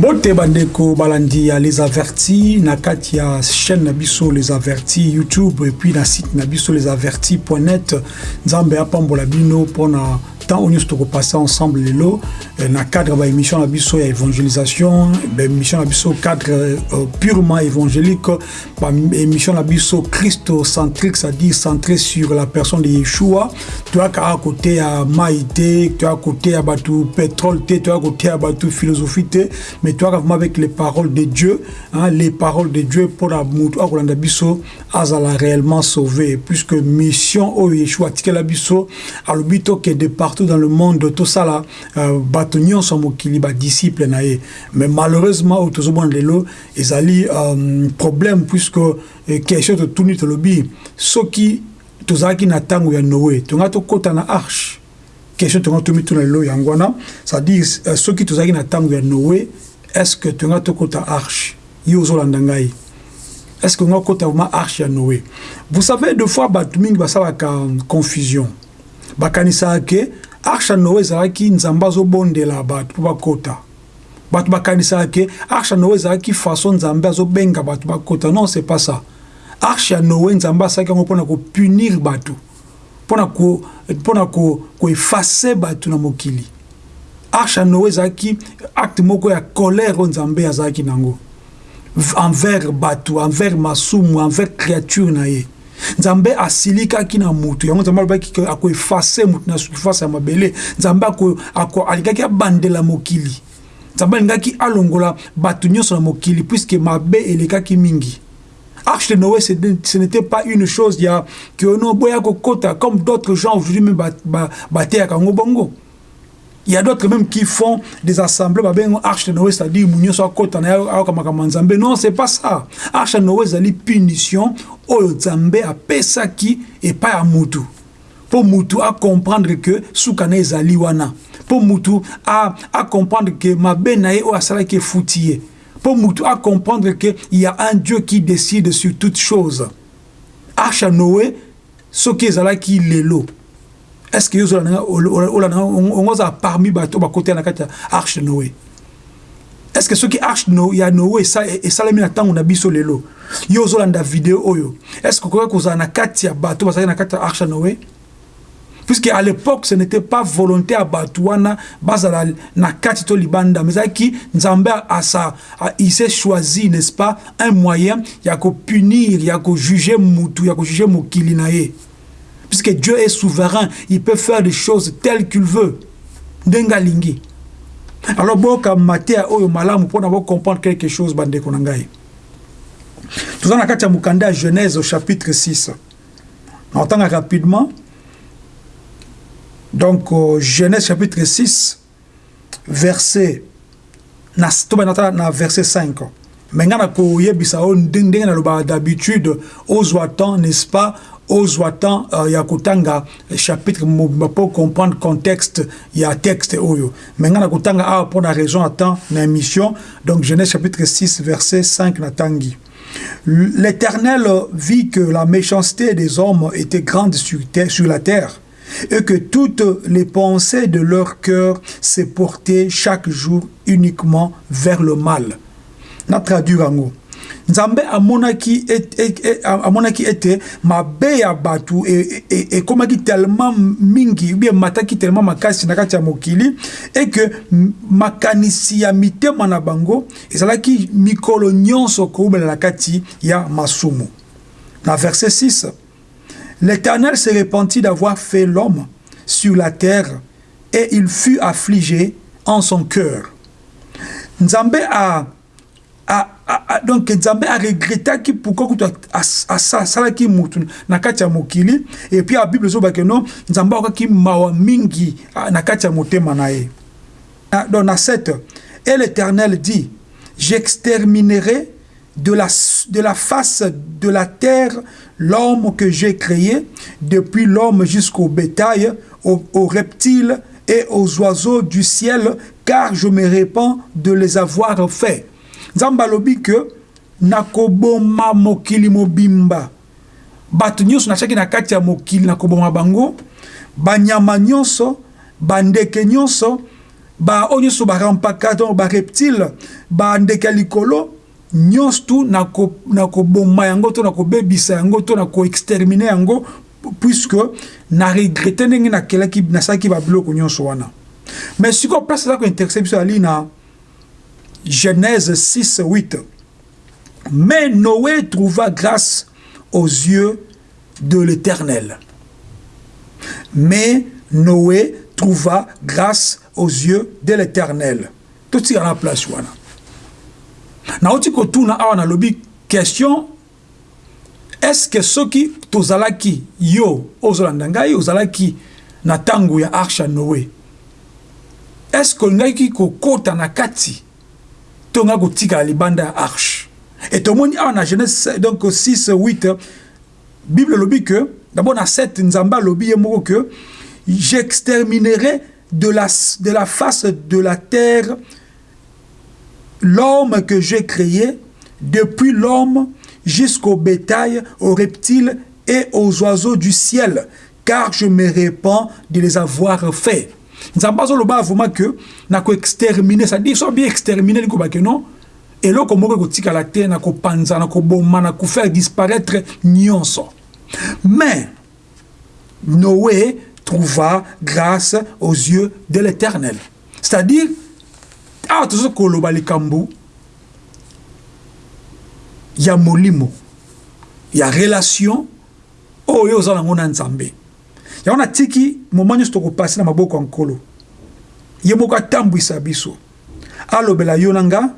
mbote bandeko balandi ya les avertis na kati ya chaîne na biso les avertis youtube et puis na site na biso les avertis.net nzambe apambola bino mpona temps oyo nyonso tokopassa ensemble lelo na cadre baémission na biso ya évangélisation baémission na biso cadre euh, purement évangélique baémission na biso christocentrique c'est-à-dire centré sur la personne de yeshua. Toyaka a côté ya mai te toyaka côté ya bato pétrole te toyaka côté ya bato philosophie mais toyaka vraiment avec les paroles de dieu hein, les paroles de dieu mpona motu akolanda biso azala réellement sauvé puisque mission oyo yeshua atikela biso alobi tokende partout dans le monde tosala euh, bato nyonso mokili badisciple na ye. Mais malheureusement oyo tozomona lelo ezali euh, problème puisque euh, question totuni tolobi soki tozalaki na ntango ya noe tonga tokɔta na arche. Question tonga tomituna lelo yango wana c'est-à-dire soki tozalaki na ntango ya noe est ce que tonga tokɔta arche? Ye ozolanda ngai. Est ce que nga kota vraiment arche ya noe vous savez deux fois bato mingi basalaka confusion. Bakanisaka ke arche ya noe ezalaki nzambe azobondela bato mpo bakota. Bato bakanisaka ke arche ya noe ezalaki façon nzambe azobenga bato bakota. Non c'est pas ça. Arche ya noe nzambe asalaki yango mpona kopunir bato mpona koefase bato na mokili. Arche ya noe ezalaki acte moko ya colère oyo nzambe azalaki nango. Envers bato envers masumu envers créature na ye nzambe asilikaki na mutu. Yango nzambe alobaki akoefase mutu na surface ya mabele. Nzambe alingaki abandela mokili. Nzambe alingaki alongola bato nyonso na mokili puiske mabe elekaki mingi. Arche de Noé, ce n'était pas une chose il y a que no boya kokota comme d'autres gens aujourd'hui même baté à Kango Bongo. Il y a d'autres même qui font des assemblées ba arche de Noé c'est-à-dire munyo so kota na akamaka manzambe. Non c'est pas ça. Arche de Noé zali punition oyo nzambe apesaki epai ya mutu. Pour mutu à comprendre que sukana ezali wana pour mutu à, à comprendre que mabe na ye oyo asalaki efuti ye pour Moutou à comprendre qu'il y a un Dieu qui décide sur toutes choses. Arche à Noé, ce qui est là qui est est ce que yo ozala nanga ongozala parmi bato bakotela na kati ya arche noé? Est ce que soki arche ya noé e- esalemi na ntango na biso lelo yo ozolanda video oyo est ce que okoki kozala na kati ya bato bazalaki na kati ya arche ya noé? Puisque à l'époque ce n'était pas volonté ya bato wana bazala na kati to libanda mais ezalaki nzambe asa il s'est choisi n'est ce pas un moyen ya kopunir ya kojuge motu ya kojuge mokili na ye. Puisque Dieu est souverain il peut faire des choses telles qu'il veut. Ndenga lingi. Alors boka maté oyo malamu pour d'avoir comprendre quelque chose bande ko ngai. Tout na kati ya mukanda Genèse au chapitre 6 on entend rapidement. Donc Genèse chapitre 6 verset na na verset 5 menga na koyebisa o ndenge na loba d'habitude ozwa temps n'est-ce pas? Ozwa temps uh, ya chapitre pour comprendre contexte ya texte oyo. Menga na kotanga awa mpo na raison à temps na émission donc Genèse chapitre 6 verset 5 na tangi L'Éternel vit que la méchanceté des hommes était grande sur, terre, sur la terre et que toutes les pensées de leur cœur se portaient chaque jour uniquement vers le mal. Na traduire en nzambe amonaki amonaki ete mabe ya bato ekomaki tellement mingi ubie mataki tellement makasi na kati ya mokili e ke makanisi ya mitema na bango ezalaki mikolo nyonso koumela na kati ya masumu na verset 6 L'Éternel se repentit d'avoir fait l'homme sur la terre et il fut affligé en son cœur. Nzambe a, donc Nzambe a regretté pourquoi a salaki mutu na kati ya mokili et puis la Bible zoba que non Nzambe a ki mawa mingi na kati ya motema na ye. Donc na 7 et l'Éternel dit j'exterminerai de la, de la face de la terre l'homme que j'ai créé, depuis l'homme jusqu'au bétail, aux, aux, reptiles et aux oiseaux du ciel, car je me répands de les avoir faits. Zambalobi que nakoboma mokili mobimba. Bato nyonso nachaki na kati ya mokili nakoboma bango, banyama nyonso, bandeke nyonso, baoyo nyonso barampaka to bareptile bandeke ya likolo nyonso tu na koboma yango to na kobebisa yango to na koextermine yango puisque na regrete ndenge nakelaki nasalaki babiloko nyonso wana mais sikoyo place eza kointerese biso yali na genèse 6 8 mais noé trouva grâce aux yeux de l'éternel. Mais noé trouva grâce aux yeux de l'éternel. Totika na place wana nauti kotuna awa nalobi question. Est-ce que soki tozalaki yo ozolanda ngai ozalaki na ya arche noé? Est-ce que olingaki kokɔta na kati to nga kotikala libanda arche et tomoni awa na genèse donc 6 8 bible elobi que d'abord na 7 nzambe alobi ye moko que j'exterminerai de la, de la face de la terre l'homme que j'ai créé, depuis l'homme jusqu'au bétail, aux reptiles et aux oiseaux du ciel, car je me répands de les avoir faits. Nzambe azoloba vraiment que na koextermine c'est-à-dire so bien extermine likobake non? Eloko moko ekotikala te na kopanza na koboma na kofaire disparaître nyonso. Mais noé trouva grâce aux yeux de l'éternel. C'est-à-dire awa tozo koloba likambo ya molimo ya relation oyo oza nango na nzambe yango natiki moma nyonso tokopasi na maboko ya nkolo. Ye moko atambwisa biso. Alobela yo na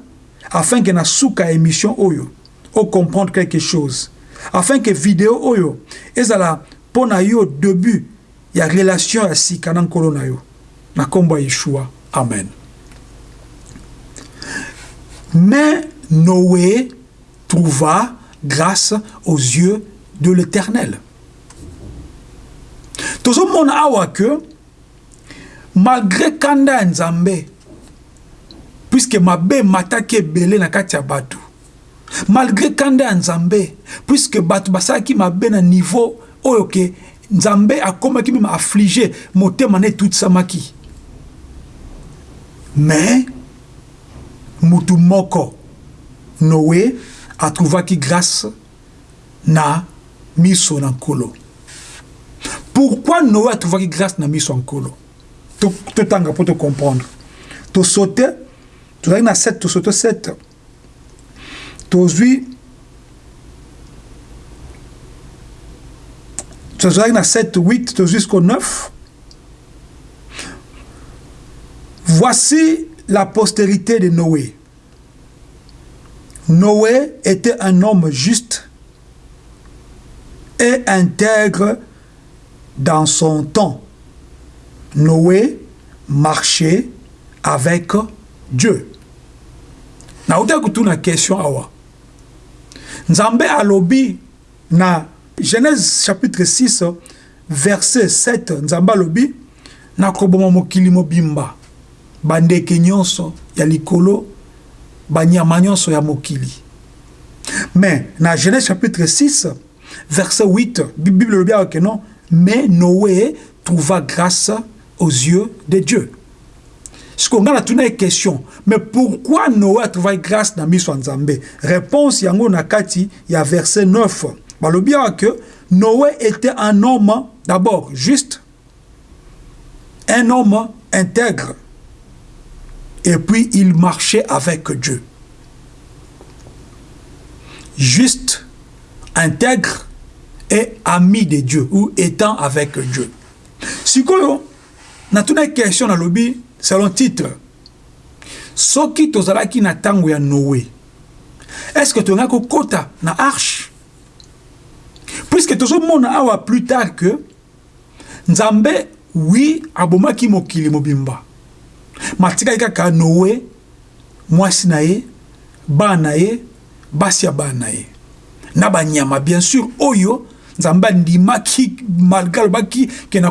afin ke na suka ya émission oyo ocomprendre quelque chose. Afin ke video oyo ezala mpo na yo début ya relation ya sika na nkolo na yo. Na nkombo ya yeshua. Amen. Mais noé trouva grâce aux yeux de l'éternel tozomona awa ke malgré kanda ya nzambe puiske mabe emataki ebele na kati ya bato malgré kanda ya nzambe puiske bato basalaki mabe na niveau oyo ke nzambe akomaki meme afflige motema na etutisamaki mais mutu moko noé atrouvaki grâce na miso na nkolo pourquoi noé atrouvaki grâce na miso ya nkolo totanga mpo tocomprendre tosaute tozalaki na 7 tosaute 7 tozwi tozalaki na 7 8 tozwi jusqu'au 9 voici la postérité de Noé. Noé était un homme juste et intègre dans son temps. Noé marchait avec Dieu. nauta kutuna question awa nzambe alobi na genèse chapitre 6 verset 7 nzambe alobi nakoboma mokili mobimba bandeke nyonso ya likolo banyama nyonso ya mokili mais na genèse chapitre 6 verset 8 bible ke non mais noé trouva grâce aux yeux de dieu. Siko ngai natuna ye question. Mais pourquoi noé atrouvai grâce na miso réponse yango na kati ya verset 9 balobi awa ke noé était un homme d'abord juste un homme intègre. Et puis il marchait avec Dieu. Juste, intègre et ami de Dieu ou étant avec Dieu. Sikoyo, na tuna question na lobi selon titre. Soki tozalaki na tango ya Noé. Est-ce que tonga kokota na arche? Puisque tozomona awa plus tard que Nzambe oui abomaki mokili mobimba. matikaki kaka noe mwasi na ye bana na ye basi ya bana na ye na banyama bien sûr oyo nzambe andimaki malgré alobaki ke na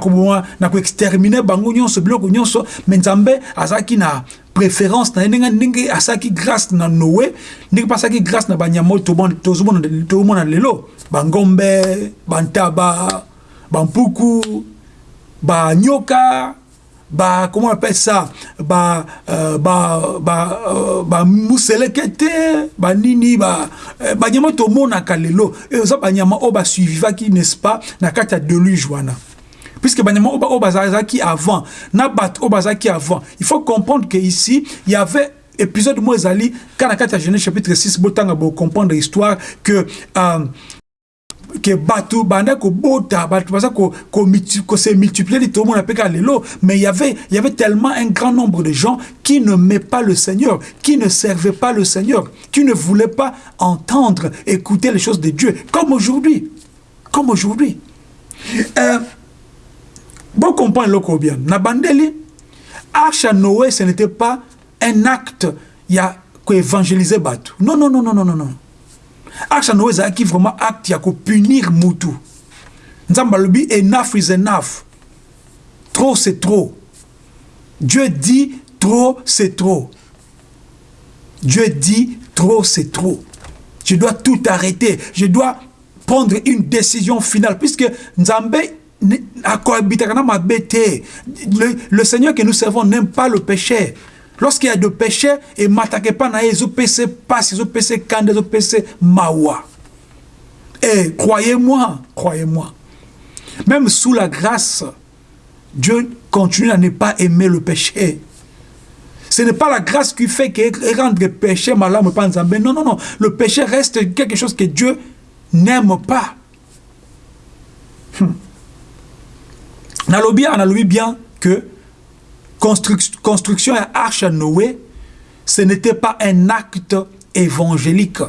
koextermine bango nyonso biloko nyonso me nzambe azalaki na préférence na ye. Ndenge ndenge asalaki grâce na noe ndenge mpe asalaki grâce na banyama oyo tozomona lelo bangombe bantaba bampuku banyoka bah comment on appelle ça? Bah euh, bah bah euh, bah bah nini bah euh, bah nyama to mona kalelo. Et ça bah nyama bah suivaki n'est-ce pas na kata deluge wana. Puisque banyama o bazaki avant na bat o bazaki avant il faut comprendre que ici il y avait épisode mo ezali kana kata Genèse chapitre 6 botanga bo comprendre l'histoire que euh, que bato banda baza se multiplier le monde appelle lelo mais il y avait y avait tellement un grand nombre de gens qui met pas le Seigneur qui ne servaient pas le Seigneur qui ne voulaient pas entendre écouter les choses de Dieu. Comme aujourd'hui. Comme aujourd'hui. Euh, bon comprendre loko bien. Na bandeli arche à Noé ce n'était pas un acte il y a ko évangéliser bato non non non non non non ya noé ezalaki vraiment acte ya kopunir mutu nzambe alobi enough is enough. Trop c'est trop. Dieu dit trop c'est trop. Dieu dit trop c'est trop. Je dois tout arrêter. Je dois prendre une décision finale puisque nzambe le, le seigneur que nous servons n'aime pas le péché lorsqu'il y a de péché et matake pas ils ont péché passe ils ont péché kande ils ont mawa. Et croyez-moi croyez-moi. Même sous la grâce Dieu continue à ne pas aimer le péché. Ce n'est pas la grâce qui fait que rendre le péché malade pas non non non. Le péché reste quelque chose que Dieu n'aime pas. Hmm. nalobi analobi bien que construction et arche à Noé, ce n'était pas un acte évangélique.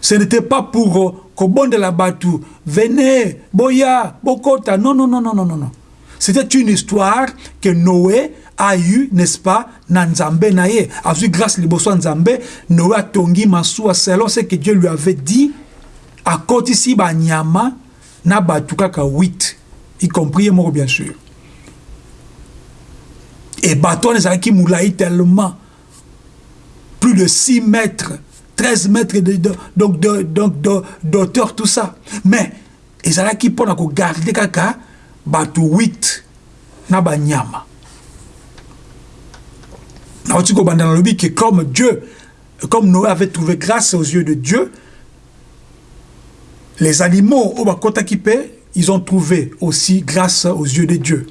Ce n'était pas pour bon de la batou, venez, boya, bokota. Non, non, non, non, non, non. C'était une histoire que Noé a eu, n'est-ce pas, na Nzambe naye. A vu grâce liboso Nzambe, Noé a tongi masua selon ce que Dieu lui avait dit. À côté ici, ba nyama, na batu kaka 8, y compris moi bien sûr. Et bateau qui? Moulaï tellement. Plus de 6 mètres, 13 mètres de, de, donc de, donc d'auteur, tout ça. Mais, ezalaki mpona kogarde kaka bato 8 na banyama nauti kobanda nalobi que comme dieu comme noé avait trouvé grâce aux yeux de dieu les animaux oyo bakotaki mpe ils ont trouvé aussi grâce aux yeux de dieu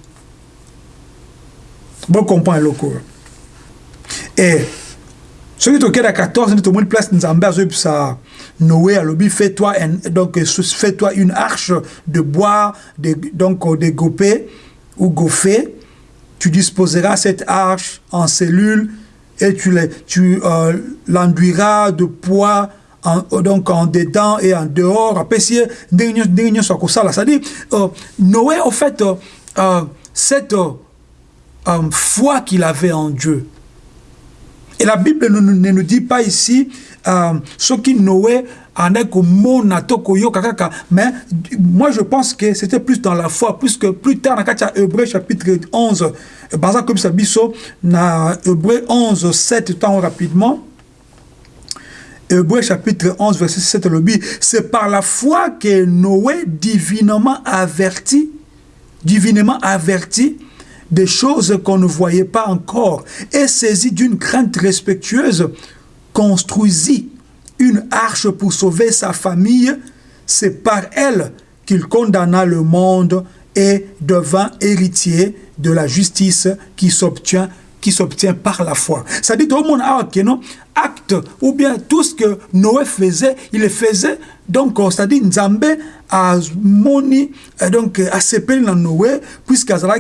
bon comprendre eloko et soki tokenda 14 nde tomoni place nzambe azoyebisa noé alobi fais-toi donc fais-toi une arche de bois de, donc de gopé ou goffé tu disposeras cette arche en cellules et tu l'enduiras tu, euh, de poids en, donc en dedans et en dehors. Apesi ndenge nyonso akosala c'est-à-dire euh, noé au fait euh, euh, cette um, foi qu'il avait en Dieu. Et la Bible ne, ne nous dit pas ici um, ce qui Noé en est mais moi je pense que c'était plus dans la foi, puisque plus tard dans Hébreu chapitre 11, comme ça na Hébreu 11, 7 temps rapidement, Hébreu chapitre 11, verset 7, c'est par la foi que Noé divinement averti, divinement averti, des choses qu'on ne voyait pas encore, et saisi d'une crainte respectueuse, construisit une arche pour sauver sa famille. C'est par elle qu'il condamna le monde et devint héritier de la justice qui s'obtient qui s'obtient par la foi. Ça dit tout le monde non acte ou bien tout ce que Noé faisait, il le faisait donc c'est-à-dire Nzambe a moni donc a sepelé dans Noé puisqu'azala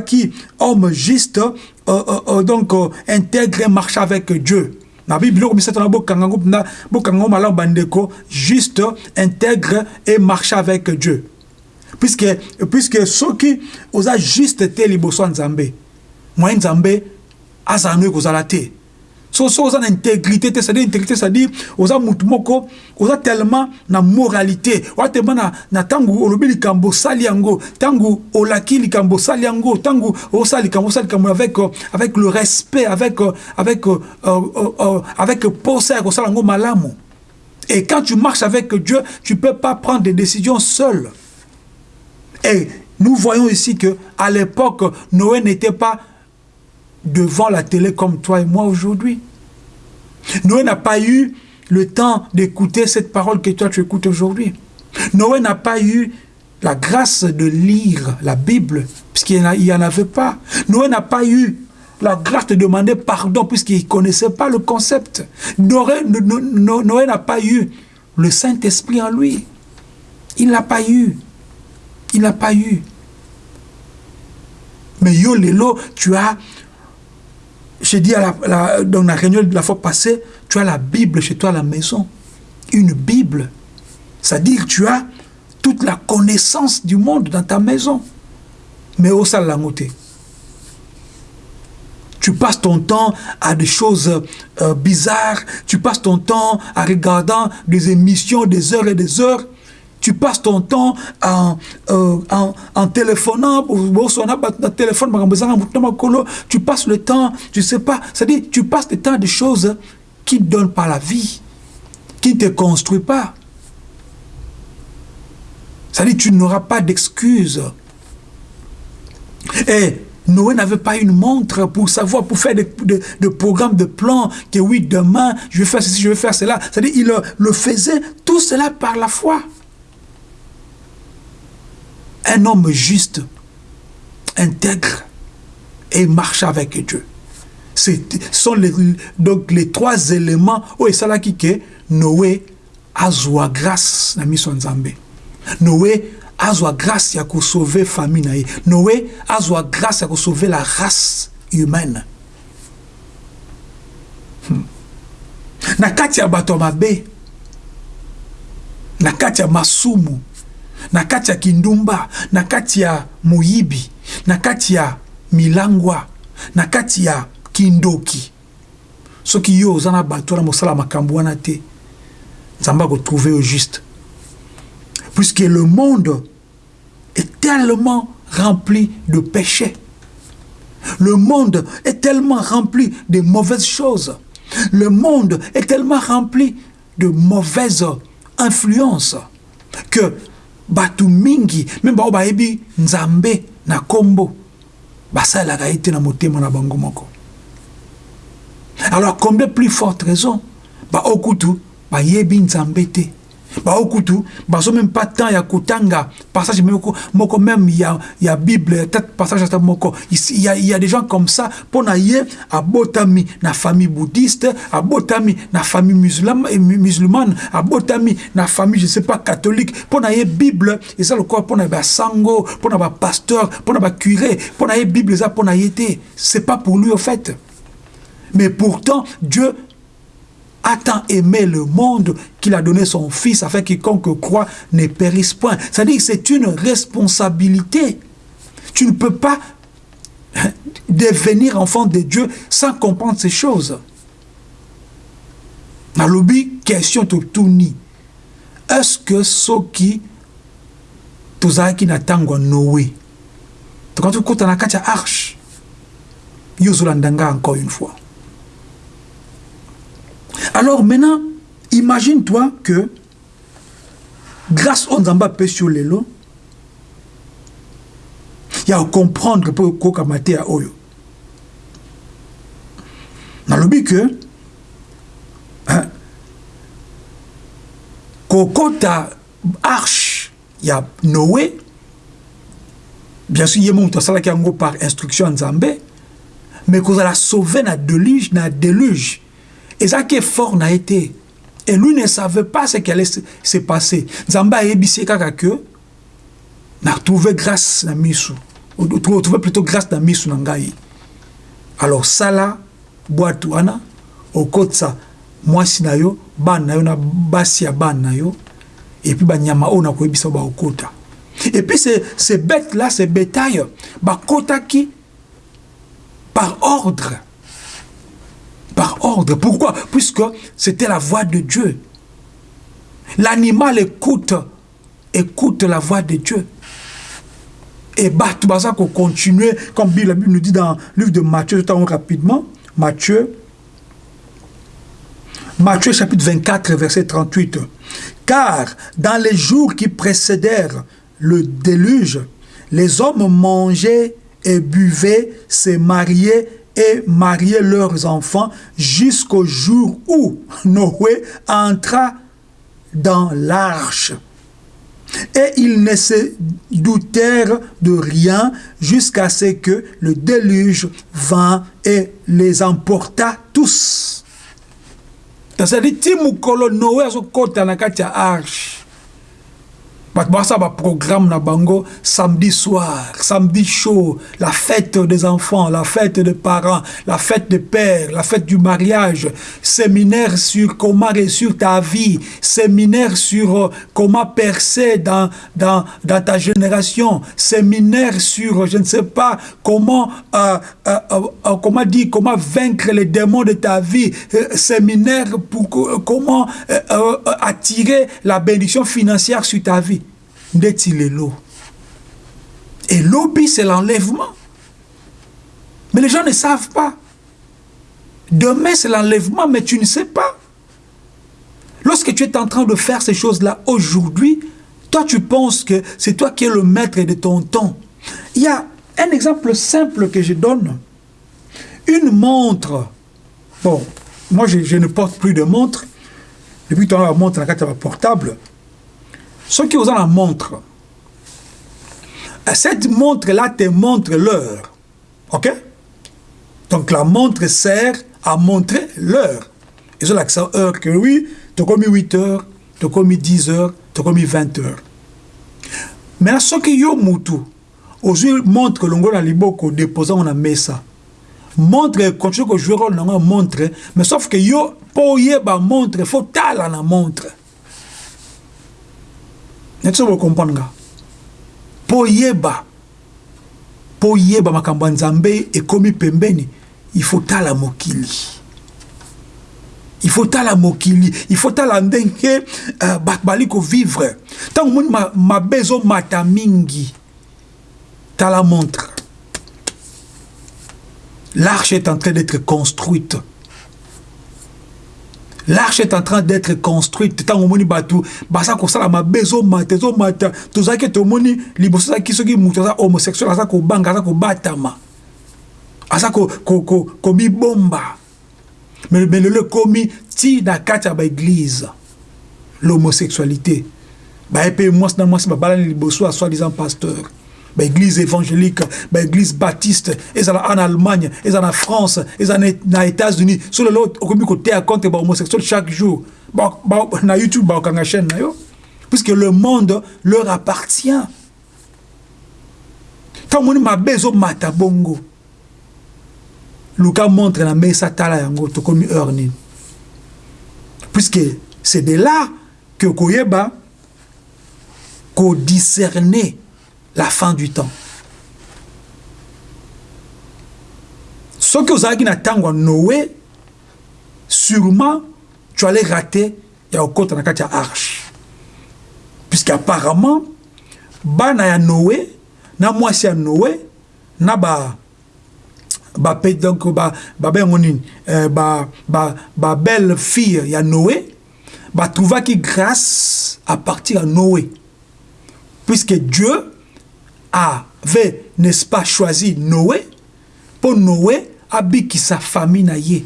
homme juste euh, euh, euh, donc intègre marche avec Dieu. Na Bible comme ça bokango na bokango malam bandeko juste intègre et marche avec Dieu. Puisque puisque ceux qui osa juste te liboso. Moi Nzambe azala no ekozala te. So so oza na intégrité te c'est-à-dire intégrité c'est-à-dire oza mutu moko oza tellement na moralité. Oza tellement na, na ntango olobi likambo osali yango ntango olaki likambo osali yango ntango osala likambo osala likambo avec, avec le respect avec, avec, euh, euh, euh, avec posa ya kosala yango malamu. Et quand tu marches avec Dieu tu peux pas prendre des décisions seul et Nous voyons ici que à l'époque, Noé n'était pas devant la télé comme toi et moi aujourd'hui. Noé n'a pas eu le temps d'écouter cette parole que toi tu écoutes aujourd'hui. Noé n'a pas eu la grâce de lire la Bible, puisqu'il n'y en avait pas. Noé n'a pas eu la grâce de demander pardon, puisqu'il ne connaissait pas le concept. Noé, n'a pas eu le Saint-Esprit en lui. Il n'a pas eu. Il n'a pas eu. Mais yo, Lélo, tu as, j'ai dit dans la réunion de la fois passée, tu as la Bible chez toi à la maison. Une Bible. C'est-à-dire que tu as toute la connaissance du monde dans ta maison. Mais au salamoté. Tu passes ton temps à des choses euh, bizarres, tu passes ton temps à regarder des émissions des heures et des heures, tu passes ton temps en, euh, en, en téléphonant, tu passes le temps, tu sais pas, c'est-à-dire tu passes le temps des choses qui ne donnent pas la vie, qui ne te construisent pas. C'est-à-dire tu n'auras pas d'excuses. Et Noé n'avait pas une montre pour savoir, pour faire des, programmes de plans, que oui, demain, je vais faire ceci, je vais faire cela. C'est-à-dire, il le, faisait tout cela par la foi. Un homme juste, intègre, et marche avec Dieu. Ce sont donc les trois éléments où il s'agit que Noé a grâce à mission Nzambe. Noé azwa grâce ya sauver famille na ye azwa grâce ya sauver la race humaine hmm. na kati ya na kati masumu na kati ya kindumba na kati ya milangwa na kati ya kindoki soki yo oza na mosala makambo wana te juste puisque le monde est tellement rempli de péchés. Le monde est tellement rempli de mauvaises choses. Le monde est tellement rempli de mauvaises influences que batu mingi même bao bayebi nzambe na kombo basalelaka ye te na motema na bango moko. Alors combien plus forte raison baokutu bayebi nzambe te baokutu bazo même pas temps ya kotanga passage moko moko même ya ya bible peut-être passage ata moko. Il y a il y a des gens comme ça pona ye abotami na famille bouddhiste abotami na famille musulmane et musulmane abotami na famille je sais pas catholique pona ye bible. Eza lokola pona ba sango pona ba pasteur pona ba curé pona ye bible pona ye te c'est pas pour lui au fait. Mais pourtant Dieu a tant aimé le monde qu'il a donné son Fils afin que quiconque croit ne périsse point. C'est-à-dire que c'est une responsabilité. Tu ne peux pas devenir enfant de Dieu sans comprendre ces choses. nalobi question totuni est-ce que soki tozalaki na ntango ya noé? Tokati kokota na kati ya arche? Yo ozolanda encore une fois Alors maintenant, imagine-toi que grâce au Nzamba pe sur les lots, il y a à comprendre pour kokamate ya oyo. Nalobi que hein, kokota arche ya Noé bien sûr ye moto asalaki yango par instruction ya nzambe mais kozala sauve na deluge na déluge Et ça qui est fort n'a été. Et lui ne savait pas ce qui allait se passer. Zamba a ébissé que n'a trouvé grâce dans misu. Trouvé plutôt grâce dans misu nangai. Alors ça là, boîte wana, au côté ça, moi si na yo, ban na yo na basi ya ban na yo, et puis ba nyama ona ko ébissa ba okota. Et puis ces, ces bêtes là, ces bétails, ba kota qui par ordre par ordre. Pourquoi? Puisque c'était la voix de Dieu. L'animal écoute, écoute la voix de Dieu. Et bah, tout ça qu'on continue, comme la Bible nous dit dans le livre de Matthieu, tout rapidement, Matthieu, Matthieu chapitre 24, verset 38. Car dans les jours qui précédèrent le déluge, les hommes mangeaient et buvaient, se mariaient et mariaient leurs enfants jusqu'au jour où Noé entra dans l'arche. Et ils ne se doutèrent de rien jusqu'à ce que le déluge vint et les emporta tous. Bato basala programme na bango samedi soir samedi chaud. La fête des enfants la fête des parents la fête des pères la fête du mariage. Séminaire sur comment réussir ta vie. Séminaire sur euh, comment percer dans, dans, dans ta génération. Séminaire sur je ne sais pas comment euh, euh, euh comment dire comment vaincre les démons de ta vie. Séminaire pour comment attirer la bénédiction financière sur ta vie ndeti lelo et lobby c'est l'enlèvement. Mais les gens ne savent pas. Demain c'est l'enlèvement mais tu ne sais pas. Lorsque tu es en train de faire ces choses-là aujourd'hui toi tu penses que c'est toi qui es le maître de ton temps. Il y a un exemple simple que je donne. Une montre. Bon moi je, ne porte plus de montre. Depuis ton la montre la portable qui ont la montre. Cette montre là te montre l'heure. Ok? Donc la montre sert à montrer l'heure. L'accent heure que oui mis 8 heures mis 10 heures mis 20 heures. Mais soki yo mutu ozwi montre longo na liboko déposant na mesa. Montre continue kojouer rôle nango montre. Mais sauf que yo mpo oyeba montre faut tala na montre neti so bokomprendre nga? Mpo oyeba mpo oyeba makambo ya nzambe ekomi pembeni faut tala mokili. Il faut tala mokili. Il faut tala ndenge uh, bato bali kovivre. Ntango omoni mabe ezomata mingi. Tala montre. L'arche est en train d'être construite l'arche est en train d'être construite. Ntango omoni bato baza kosala mabe ezomata ezomata tozalaki tomoni liboso ezalaki soki moto aza homosexuel aza kobanga aza kobatama aza komibomba me lelo ekomi ti na kati ya baeglize l'homosexualité. Baye mpe mwasi na mwasi babalani liboso ya soi disant pasteur baeglise évangélique baeglise baptiste ezala en allemagne ezala na france ezala na états-unis. So lelo okomi koteya contre bahomosexuel chaque jour. Ba, ba, na youtube baokanga chaîne na yo. Puisque le monde leur appartient. Ntango moni mabe ezomata bongo. Luka montre na mesa tala yango tokomi heure nini. Puisque c'est de là que koyeba kodiscerner la fin du temps. Soki ozalaki na ntango noé sûrement tu allais rater ya kokota na kati ya arche. Puisque apparemment bana ya noé na mwasi ya noé na ba donc babengo nini euh, babelle ba, ba fille ya noé batrouvaki grâce à partir ya noé. Puisque dieu avait, n'est-ce pas, choisi Noé pour Noé sa famille.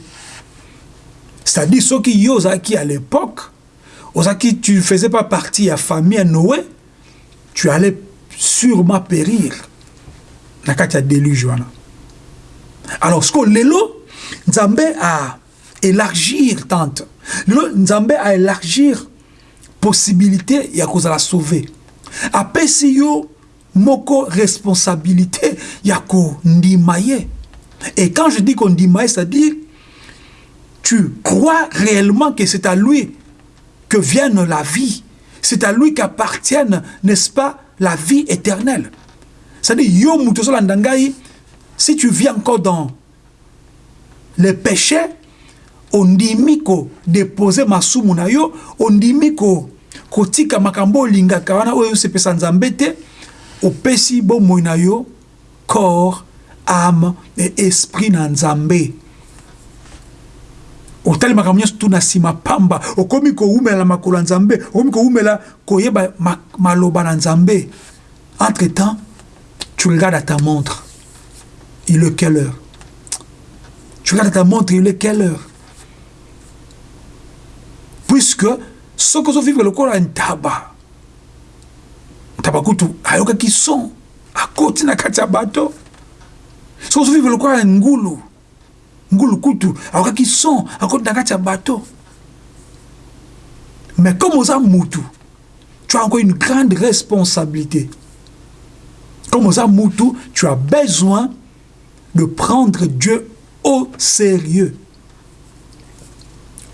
C'est-à-dire, ceux qui qui à l'époque, qui tu ne faisais pas partie de la famille à Noé, tu allais sûrement périr. Na kati déluge Alors, ce que lelo, Nzambe a élargir tante. Lelo, Nzambe a élargir possibilité ya la sauver. Après si yo moko responsabilité ya kondima et quand je dis kondima ye c'est-à-dire tu crois réellement que c'est à lui que vienne la vie. C'est à lui qu'appartienne n'est-ce pas la vie éternelle. C'est-à-dire yo si tu vis encore dans le péché ondimi kodepose masumu na yo ondimi kotika makambo olingaka wana oyo osepesa nzambe te opesi bomoi na yo corps âme et esprit na nzambe otali makambo nyonso tu na nsima pamba. Okomi kowumela makolo ya nzambe okomi kowumela koyeba maloba na nzambe entre temps tu regardes à ta montre, il est quelle heure? Tu regardes à ta montre, il est quelle heure? Puisque ce que vivre le corps a un tabac. Tabac kutu, ayoka qui sont à côté na kati ya bato. Ce que vivre le corps a un ngulu. Ngulu kutu, sont à côté na kati ya bato. Mais comme aux mutu, tu as encore une grande responsabilité. Comme aux mutu, tu as besoin de prendre Dieu au sérieux.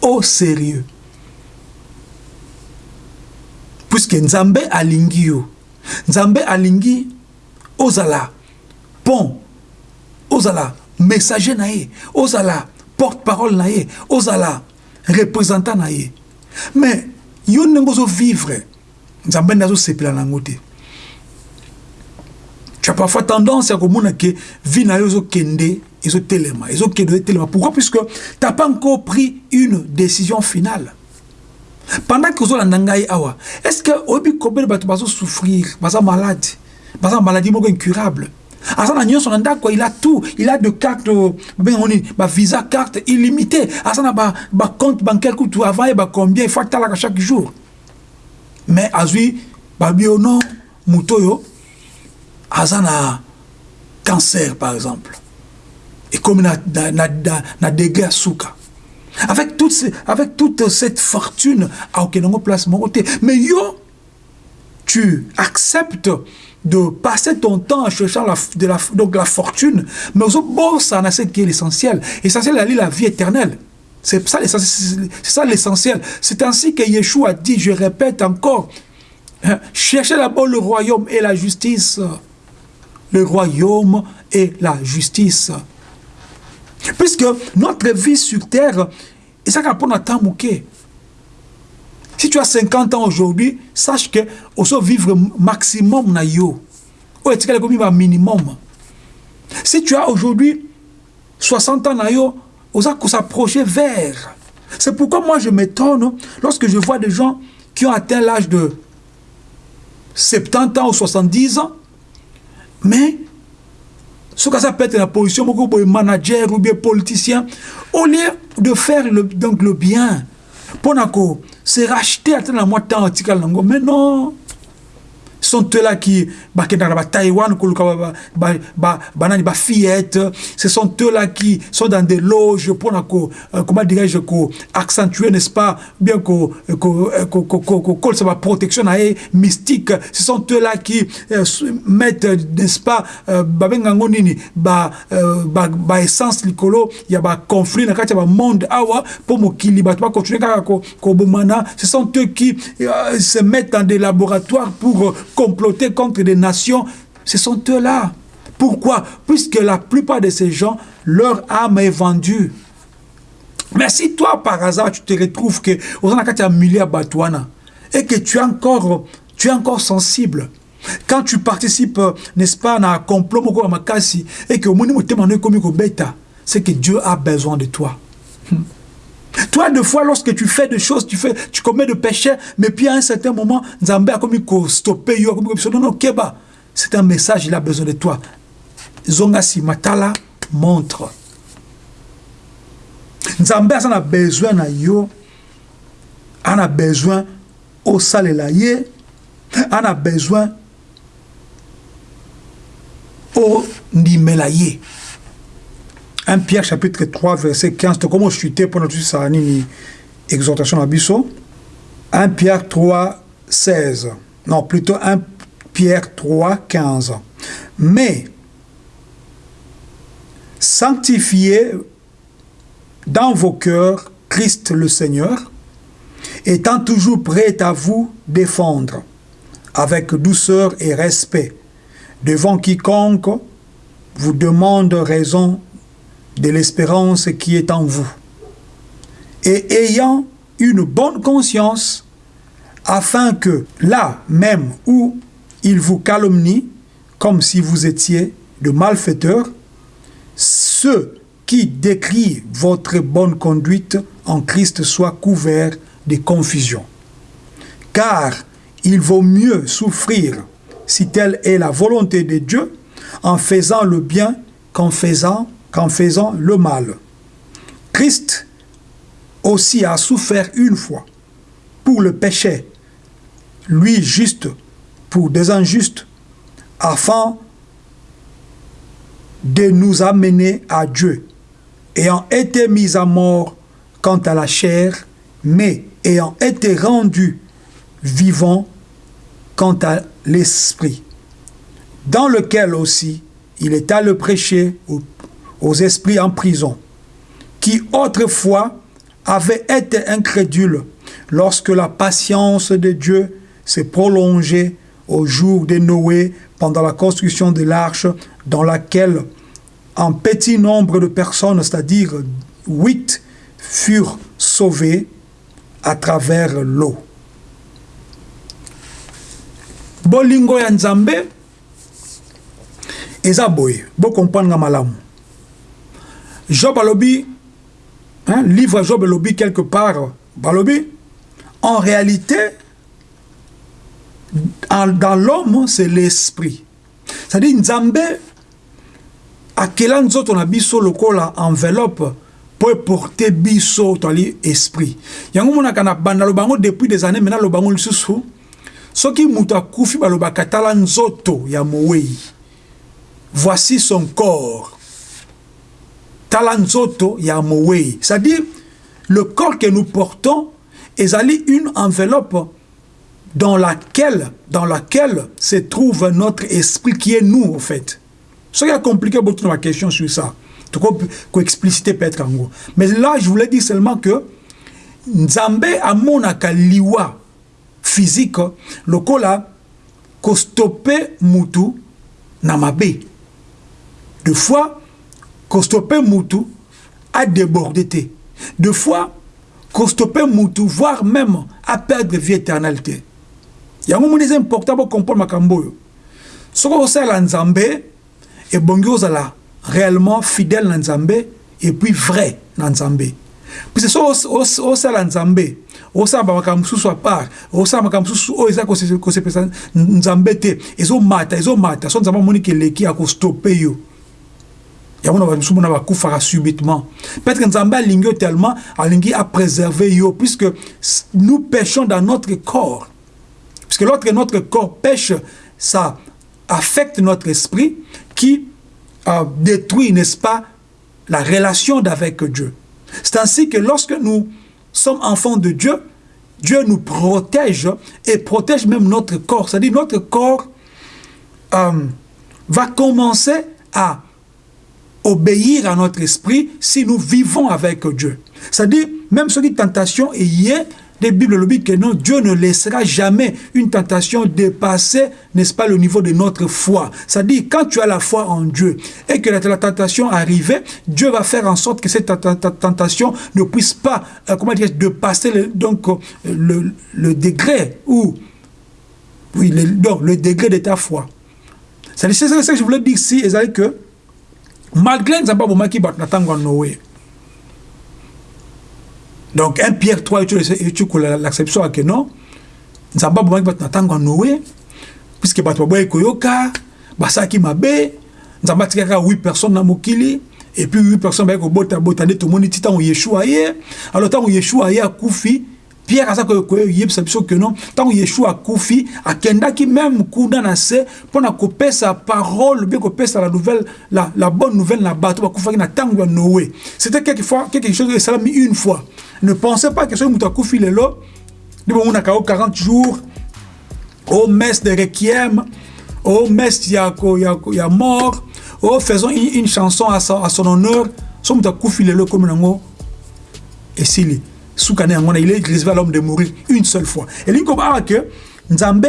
Au sérieux. puisque nzambe alingi yo nzambe alingi ozala pont ozala messager na ye ozala porte-parole na ye ozala représentant na ye. Mais yo ndenge ozovivre nzambe nde azosepela nango te. Tu as parfois tendance ya komona ke vie na yo ezokende ezotelema ezokende ezotelema. Pourquoi? Puisque tu n'as pas encore pris une décision finale pendant que ozolanda ngai awa est ce que oyebi combien bato bazosouffrir baza malade baza maladie moko incurable? Aza na nyonso na ndako il a tout il a de carte babengango nini bavisa carte illimité aza na bacompte bancaire kutu avant yeba combien ifo atalaka chaque jour. Mais azwi babi o non moto oyo aza na cancer par exemple. Ekomi na, na, na, na, na degré ya avec toute, avec toute cette fortune à aucun place mon côté. Mais yo, tu acceptes de passer ton temps en cherchant la, donc la fortune, mais bon, ça n'a ce qui est l'essentiel. L'essentiel, c'est la vie éternelle. C'est ça l'essentiel. C'est ainsi que Yeshua dit, je répète encore, hein, cherchez d'abord le royaume et la justice. Le royaume et la justice. Puisque notre vie sur terre, et ça prendre un temps mouqué. Si tu as 50 ans aujourd'hui, sache que peut vivre maximum na yo. Ou est-ce que minimum? Si tu as aujourd'hui 60 ans na yo, on va s'approcher vers. C'est pourquoi moi je m'étonne lorsque je vois des gens qui ont atteint l'âge de 70 ans ou 70 ans, mais soki aza peut-être na position moko boye manager ou bien politicien au lieu de faire le, donc le bien mpo na ko se racheter ata na mwa temps atikala nango mais non. Sont eux-là qui bakendaka ba Taïwan ce sont eux-là qui sont dans des loges pour euh, accentuer n'est-ce pas bien ko ça va protection mystique. Ce sont eux-là qui euh, mettent n'est-ce pas euh, ba essence na kati ba monde awa pour mokili ce sont eux qui se mettent dans des laboratoires pour comploter contre des nations, ce sont eux-là. Pourquoi? Puisque la plupart de ces gens, leur âme est vendue. Mais si toi, par hasard, tu te retrouves que et que tu es encore, tu es encore sensible, quand tu participes, n'est-ce pas, à un complot et que c'est que Dieu a besoin de toi. Toi, des fois, lorsque tu fais des choses, tu, fais, tu commets des péchés, mais puis à un certain moment, Nzambe a comme stopper, non, non, Keba, c'est un message, il a besoin de toi. Zongasi Matala montre. Nzambe a besoin de yo, a besoin au salela ye, a besoin au ndimela ye. 1 Pierre chapitre 3 verset 15 comment chuter pour notre ça nini exhortation à biso 1 Pierre 3 16 non plutôt 1 Pierre 3 15 mais sanctifiez dans vos cœurs Christ le Seigneur étant toujours prêt à vous défendre avec douceur et respect devant quiconque vous demande raison de l'espérance qui est en vous, et ayant une bonne conscience, afin que là même où il vous calomnie, comme si vous étiez de malfaiteurs, ceux qui décrient votre bonne conduite en Christ soient couverts de confusion. Car il vaut mieux souffrir, si telle est la volonté de Dieu, en faisant le bien qu'en faisant, qu'en faisant le mal. Christ aussi a souffert une fois pour le péché, lui juste pour des injustes, afin de nous amener à Dieu, ayant été mis à mort quant à la chair, mais ayant été rendu vivant quant à l'esprit, dans lequel aussi il est le prêcher aux esprits en prison, qui autrefois avaient été incrédules lorsque la patience de Dieu s'est prolongée au jour de Noé pendant la construction de l'arche dans laquelle un petit nombre de personnes, c'est-à-dire huit, furent sauvées à travers l'eau. bolingo ya nzambe job alobi hein, livre job alobi quelque part balobi en réalité en, dans l'homme c'est l'esprit. C'est-à-dire nzambe akela nzoto na biso lokola enveloppe mpo eporte biso toali esprit. Yango monaka na banda lobango depuis des années maintenant lobango lisusu soki moto akufi balobaka tala nzoto ya voici son corps tala nzoto ya c'est-à-dire le corps que nous portons ezali une enveloppe dans laquelle, se trouve notre esprit qui est nous, en fait. Ce qui a compliqué beaucoup de question sur ça. Peux expliciter peut-être en gros. Mais là, je voulais dire seulement que Nzambe amonaka liwa physique lokola kostope mutu na mabe. Deux fois, kostope mutu a débordé. Deux fois, kostope mutu, voire même à perdre vie éternalité. yango moni eza important bocomprendre makambo oyo soki osalela nzambe ebongi ozala réellement fidèle na nzambe et puis vrai na nzambe puisque soki osala nzambe osala bamakambo mosusu à part osala makambo mosusu oyo eza kosepesa nzambe te ezomata ezomata so nzambe yango na bamisusu mona bakufaka subitement peut-être nzambe alingi yo tellement alingi apréserve yo puisque nous péchons dans notre corps Parce que lorsque notre corps pêche, ça affecte notre esprit qui euh, détruit, n'est-ce pas, la relation avec Dieu. C'est ainsi que lorsque nous sommes enfants de Dieu, Dieu nous protège et protège même notre corps. C'est-à-dire notre corps euh, va commencer à obéir à notre esprit si nous vivons avec Dieu. C'est-à-dire, même si une tentation est la Bible le dit que non, Dieu ne laissera jamais une tentation dépasser, n'est-ce pas, le niveau de notre foi. C'est-à-dire, quand tu as la foi en Dieu et que la, tentation arrive, Dieu va faire en sorte que cette tentation ne puisse pas, euh, comment dire, dépasser le, donc, euh, le, degré ou, oui, le, le degré de ta foi. C'est ça que je voulais dire ici, c'est que malgré Nzamba Bomaki Batnatango Noé, donc un pierre 3 etuku l'acception ake non nzambe abomaki bato na ntango ya noe puiske bato baboyaki koyoka basalaki mabe nzambe atikaki kaka 8 personnes na mokili et puis 8 personnes bayaki kobotabota nde tomoni ti ntango yeshua ye. Alors ntango yeshua ye akufi pierre aza koyebisa biso ke non. Ntango yeshua akufi akendaki même kuna na se mpona kopesa parole bien kopesa la nouvelle la, la bonne nouvelle na bato bakufaki na ntango ya noé. C'était quelque, chose esalami une fois. Ne pensez pas que soki moto akufi lelo nde bomonaka o 40 jours o messe de requiem o messe ya, ya, ya mort o faisons une, une chanson à son, à son honneur. So moto akufi lelo ekomi esili sukana yango il est réservé à l'homme de mourir une seule fois. Elingi kobaa ke nzambe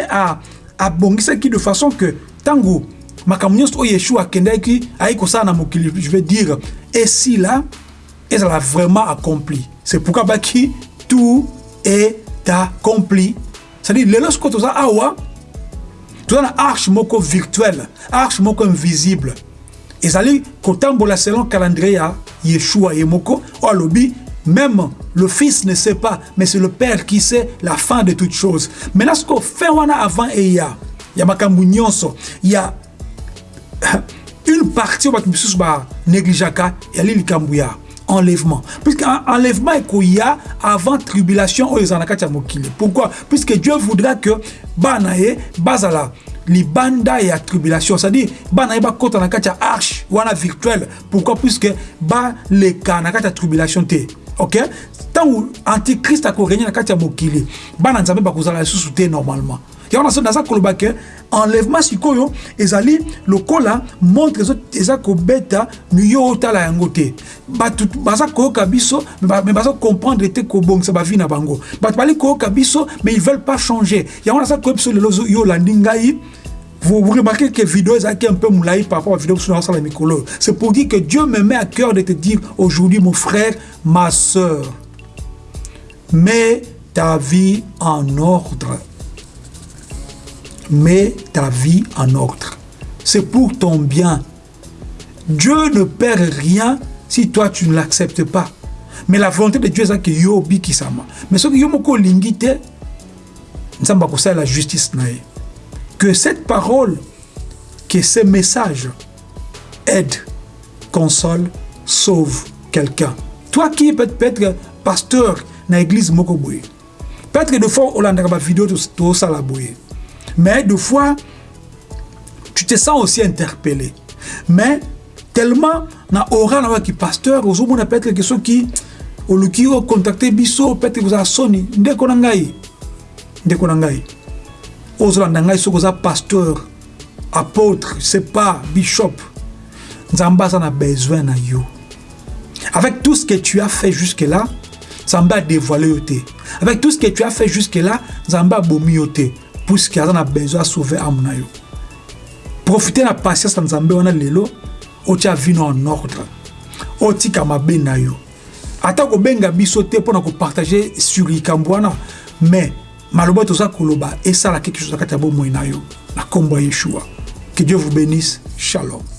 abongisaki de façon que ntango makambo nyonso oyo yeshua akendaki ayi kosala na mokili. Je veux dire esila ezala vraiment accompli. C'est pourquoi baki tout est accompli. C'est-à-dire lelo sikoyo toza awa toza na arche moko virtuelle arche moko invisible. Ezali kotambola selon calendrier yeshua ye moko oyo alobi même le fils ne sait pas mais c'est le père qui sait la fin de toutes choses. Maintenant sikoyo fin wana avant eya ya makambo nyonso ya une partie bato misusu banégligeaka yali likambo ya enlèvement puisque enlèvement ekoya avant tribulation oyo ezala na kati ya mokili pourquoi puisque dieu voudra que bana ye bazala libanda ya tribulation c'est-à-dire bana ye bakɔta na kati ya arche wana virtuel pourquoi puisque baleka na kati ya tribulation te ok? Ntango antichrist akorenie na kati ya mokili bana nzambe bakozala lisusu te normalement. Yango naso naza koloba ke enlèvement sikoyo ezali lokola montre eza kobeta yo otala yango te. Bato baza koyoka biso me baza comprendre te kobongisa bavi na bango. Bato bali koyoka biso mais ils veulent pas changer. Yango naza koyoka biso lelo yo olandi ngai vous, remarquez que vidéo est un peu moulaï par rapport à la vidéo sur la micro. C'est pour dire que Dieu me met à cœur de te dire aujourd'hui, mon frère, ma soeur, mets ta vie en ordre. Mets ta vie en ordre. C'est pour ton bien. Dieu ne perd rien si toi tu ne l'acceptes pas. Mais la volonté de Dieu, c'est que yo bikisama. Mais ce que yo lingite, nous sommes la justice naïe que cette parole, que ces messages aident, consolent, sauvent quelqu'un. Toi qui peut être pasteur dans l'église Mokoboye, peut-être des fois, on a une vidéo de ça Mais des fois, tu te sens aussi interpellé. Mais tellement, aura na qui pasteur, aux hommes peut-être que ceux qui au luki contacté biso peut-être na ngai. Ndeko na ngai ozolanda ngai soki oza pasteur apôtre pas bishop nzambe aza na besoin na yo. Avec tout ce que tu as fait jusque là nzambe adévoile yo te. Avec tout ce que tu as fait jusque là nzambe abomi yo te puisque aza na besoin asauve ame na yo. Profite na patience na nzambe wana lelo otia vino en ordre. Otika mabe na yo. Ata kobenga biso te mpona kopartage sur likambo wana mais maloba toza koloba esala quelque chose na kati ya bomoi na yo na nkombo ya yeshua. Que dieu vous bénisse. Shalom